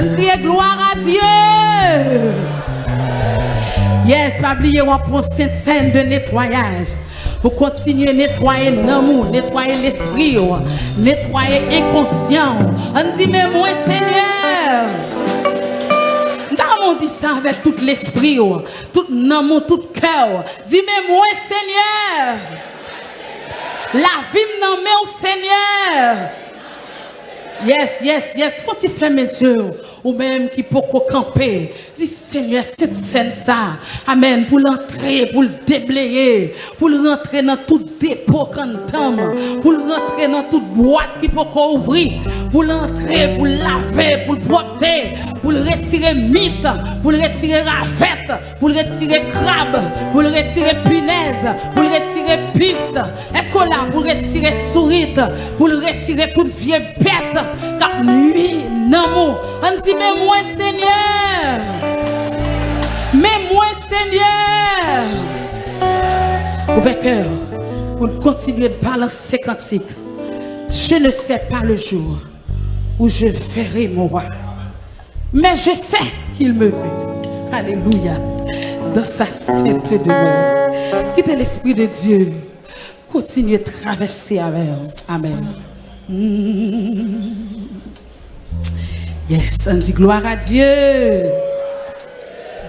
On crie gloire à Dieu. Yes, pas oublier, on prend cette scène de nettoyage. Pour continuer à nettoyer l'amour, nettoyer l'esprit, oh, nettoyer inconscient. On dit, mais moi, Seigneur. Mon dit ça avec tout l'esprit, oh, tout l'amour, tout cœur. Dis, mais moi, Seigneur. La vie met au Seigneur. Yes, yes, yes. Faut-il faire mes yeux ou même qui peut camper. Dis Seigneur, cette scène ça. Amen. Pour l'entrer, pour le déblayer, pour le rentrer dans tout dépôt quand pour le rentrer dans toute boîte qui peut ouvrir, pour l'entrer, pour laver, pour le protéger, pour le retirer mythe, pour le retirer ravette, pour le retirer crabe, pour le retirer punaise, pour le retirer puce. Est-ce qu'on l'a pour retirer sourite, pour le retirer toute vieille bête, car nuit, non, on dit, mais moi, Seigneur, mais moi, Seigneur, ouvert cœur, pour continuer de balancer cantique. Je ne sais pas le jour où je verrai mon roi, mais je sais qu'il me veut. Alléluia. Dans sa sainte demeure. Quittez l'Esprit de Dieu. Continuez de traverser avec. Amen. Mmh. Yes, on dit gloire à Dieu.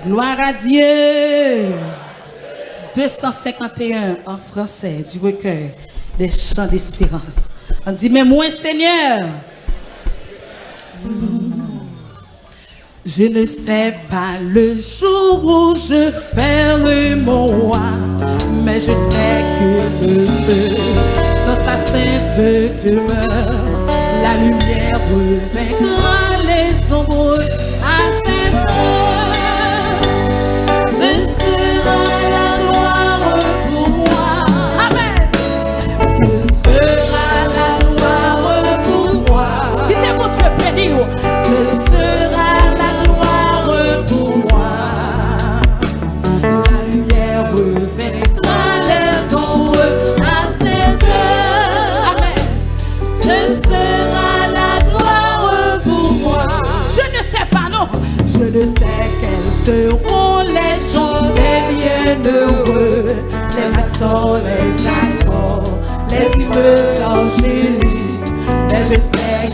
Gloire à Dieu. 251 en français du recueil des chants d'espérance. On dit, mais moi, Seigneur, je ne sais pas le jour où je perds mon roi, mais je sais que dans sa sainte demeure, la lumière brûle.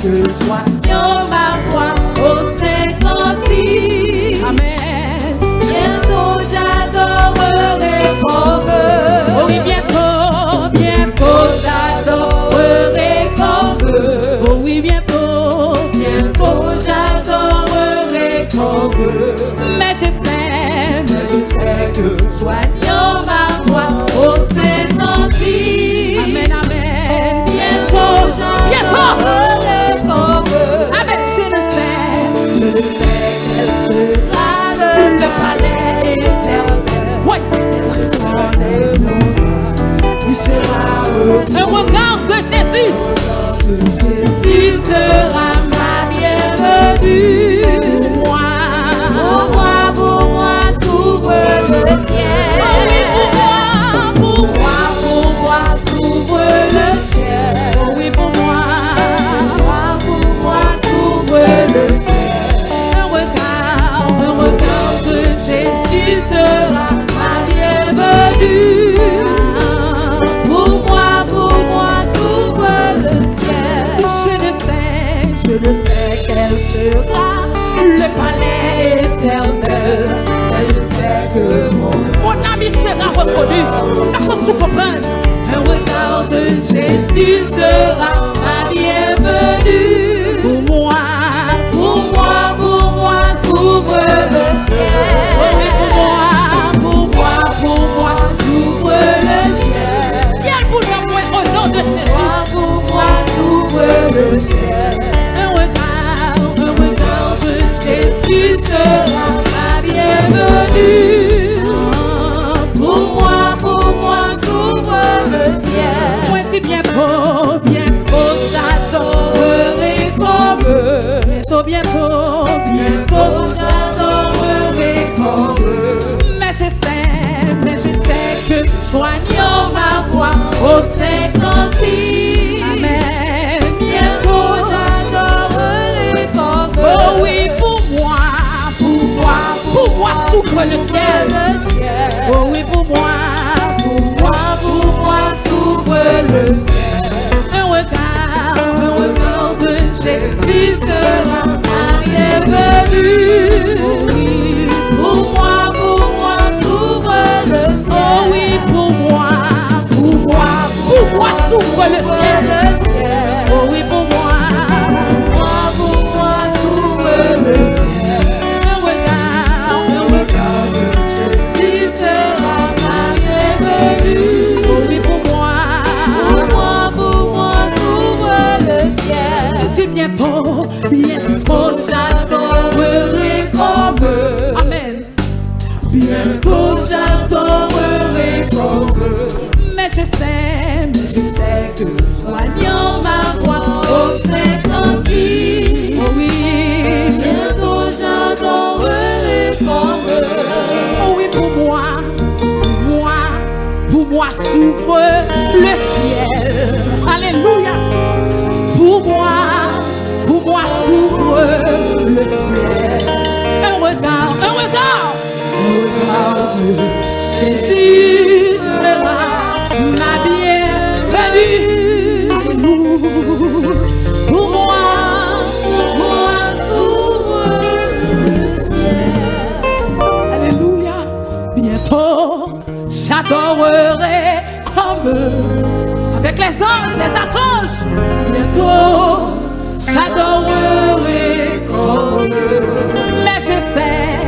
que joignions ma voix oh, au cinquantième. Amen. Bientôt j'adorerai comme eux. Oui, bientôt, bientôt j'adorerai comme eux. Oh oui, bientôt, bientôt j'adorerai comme oh eux. Mais je sais, mais je sais que joignions what God quel sera le palais éternel. Et je sais que mon, mon ami sera reconnu par son souverain. Ben. Un regard de Jésus sera bienvenue. Pour moi, pour moi s'ouvre le ciel. Moi si bien beau, bien beau, j'adorerai comme Bientôt, bientôt, bientôt, j'adorerai comme Mais je sais, mais je sais que joignant ma voix au cinquantième. Amen. les anges, les archanges. Bientôt, j'adorerai comme Mais je sais,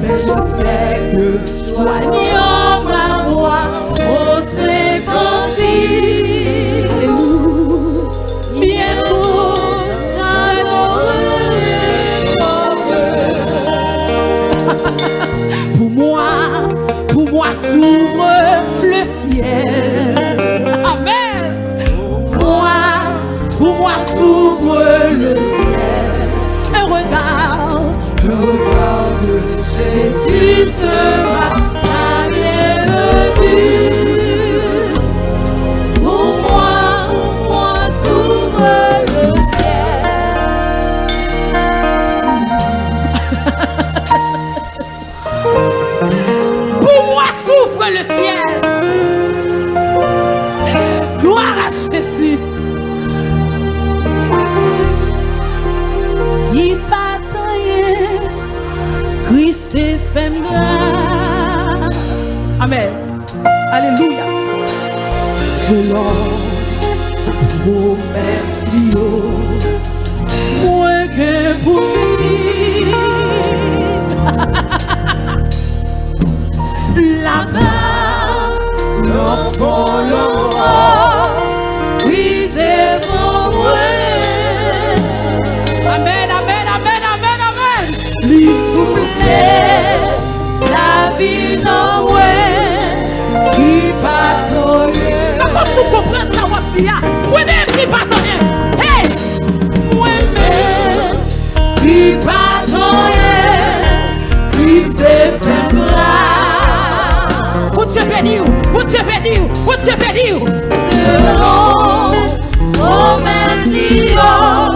mais je sais que joignant ma voix, oh c'est serve. Selon mou mersi yo Mwen ke La ba Non folon Li souple la vi nan pou kompren sa wap di ya? Mwen men ki patoyen Hey! Mwen men ki patoyen Ki se febla Ou tje beni ou, ou tje beni ou, ou tje beni ou Se ron, o men si yo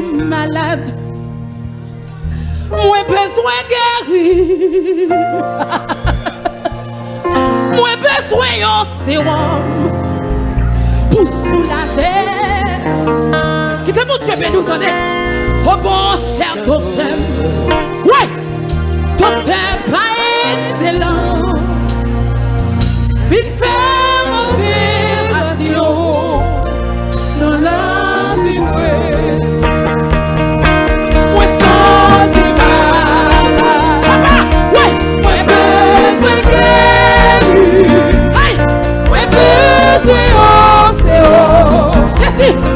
malade. Moi besoin guérir. Moi besoin un sérum pour soulager. Qui te montre bien nous donner au bon cher docteur. Ouais, docteur pas excellent. Il fait c'est haut, c'est haut. Merci.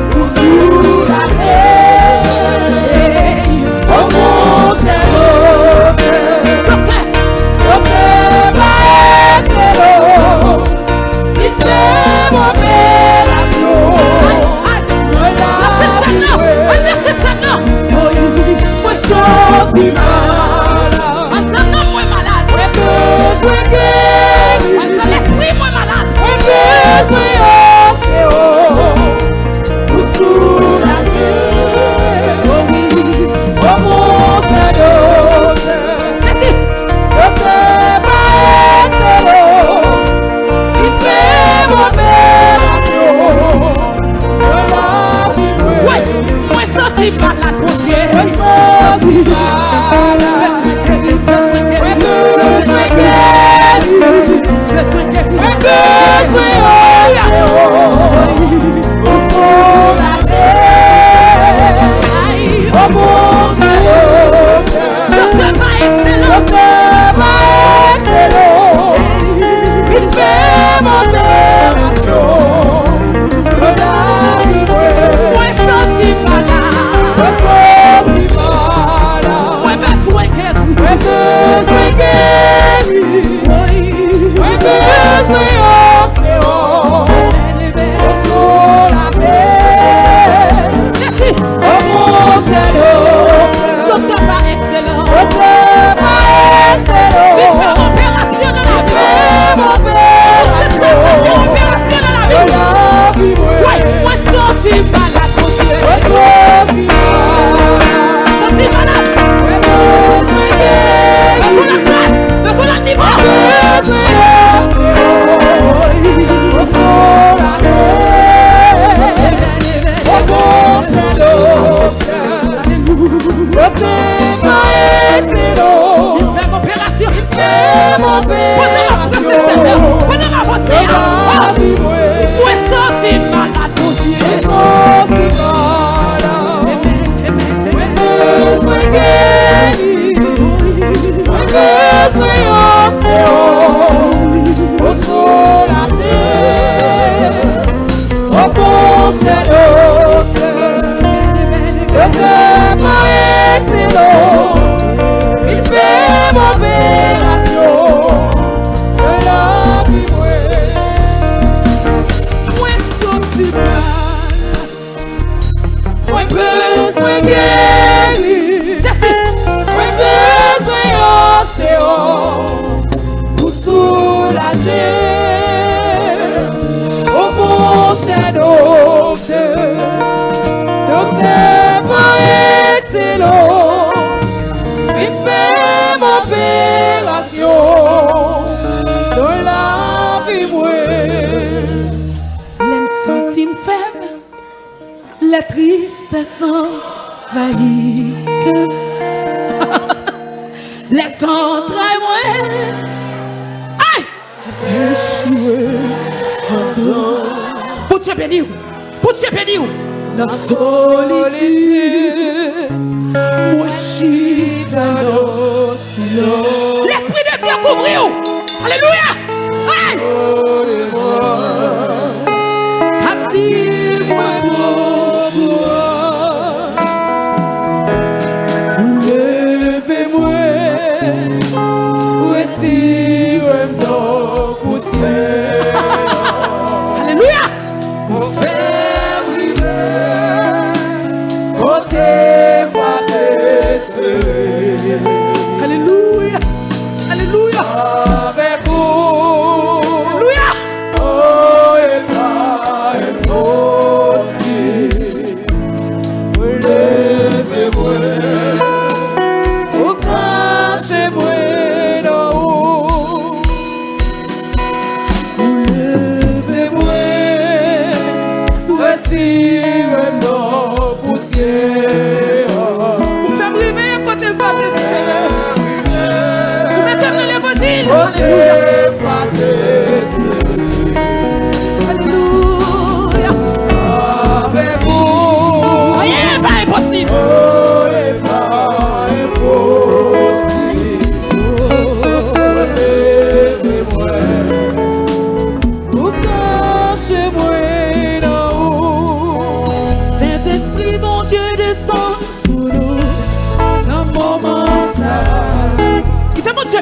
passant vahique Les entrailles mwen Ay Deshire Andro Poutye pedi ou Poutye pedi ou La solitude Mweshita l'océan L'esprit de Dieu couvre ou Alléluia! Ay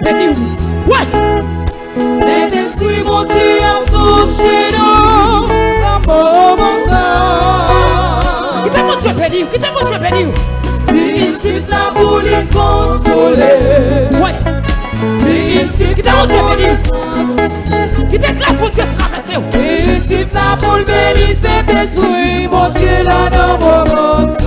béni. Ouais. esprit mon Dieu, touche-nous comme bon sang. Qui t'a mon Dieu béni? Qui t'a mon Dieu béni? Visite la boule consolée. Ouais. Visite qui t'a mon Dieu béni? Qui t'a grâce mon Dieu traversé? Visite la boule béni, Saint-Esprit, mon Dieu, la dans mon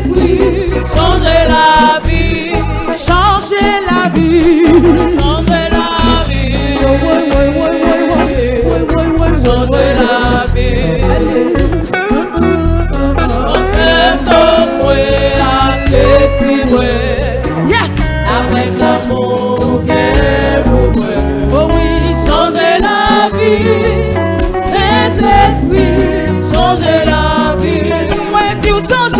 Saint-Esprit, changez la vie, changez la vie, changez la vie, changez la vie. L'esprit, yes. avec l'amour qu'elle est. Oh oui, changez la vie, Saint-Esprit, changez la vie. Ouais, tu changes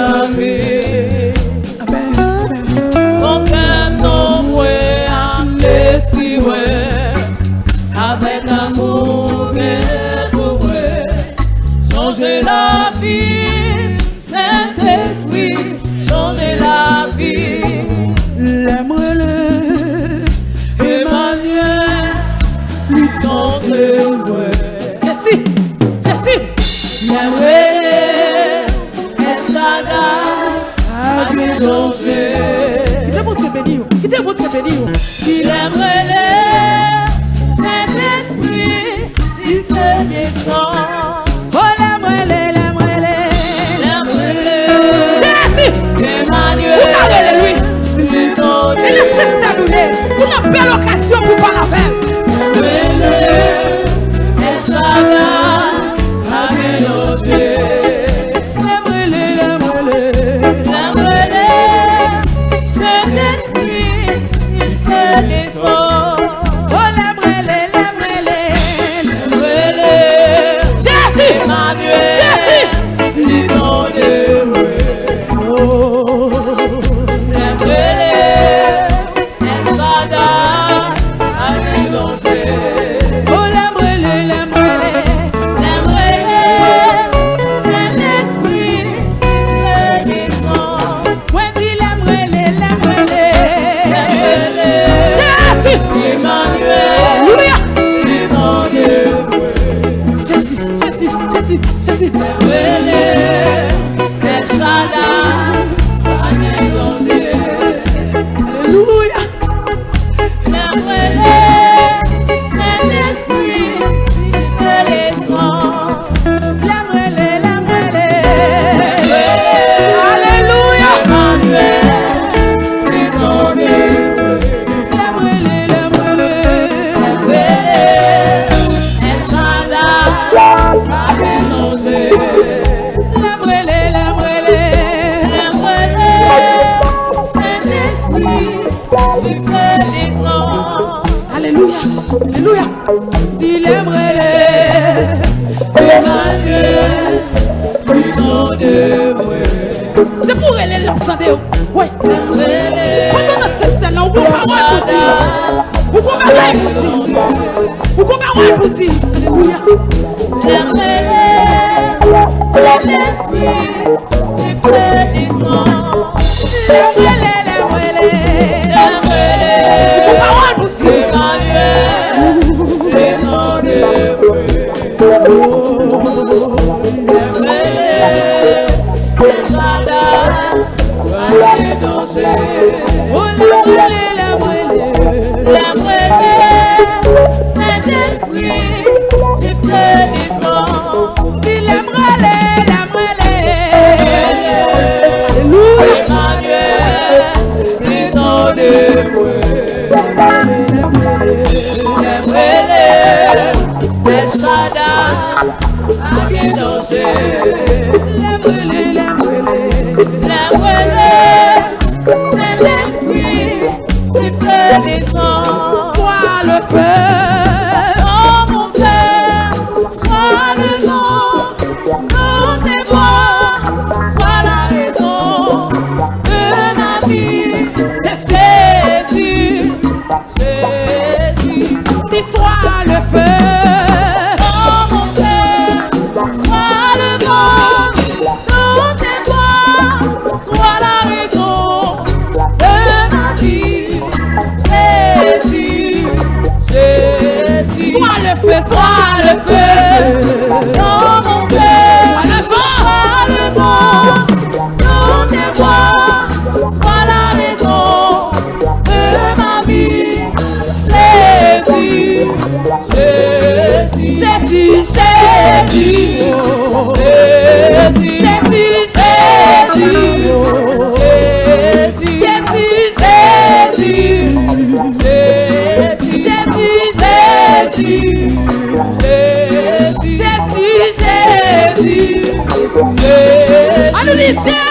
Qu'il oh. aimerait Oh. Listen.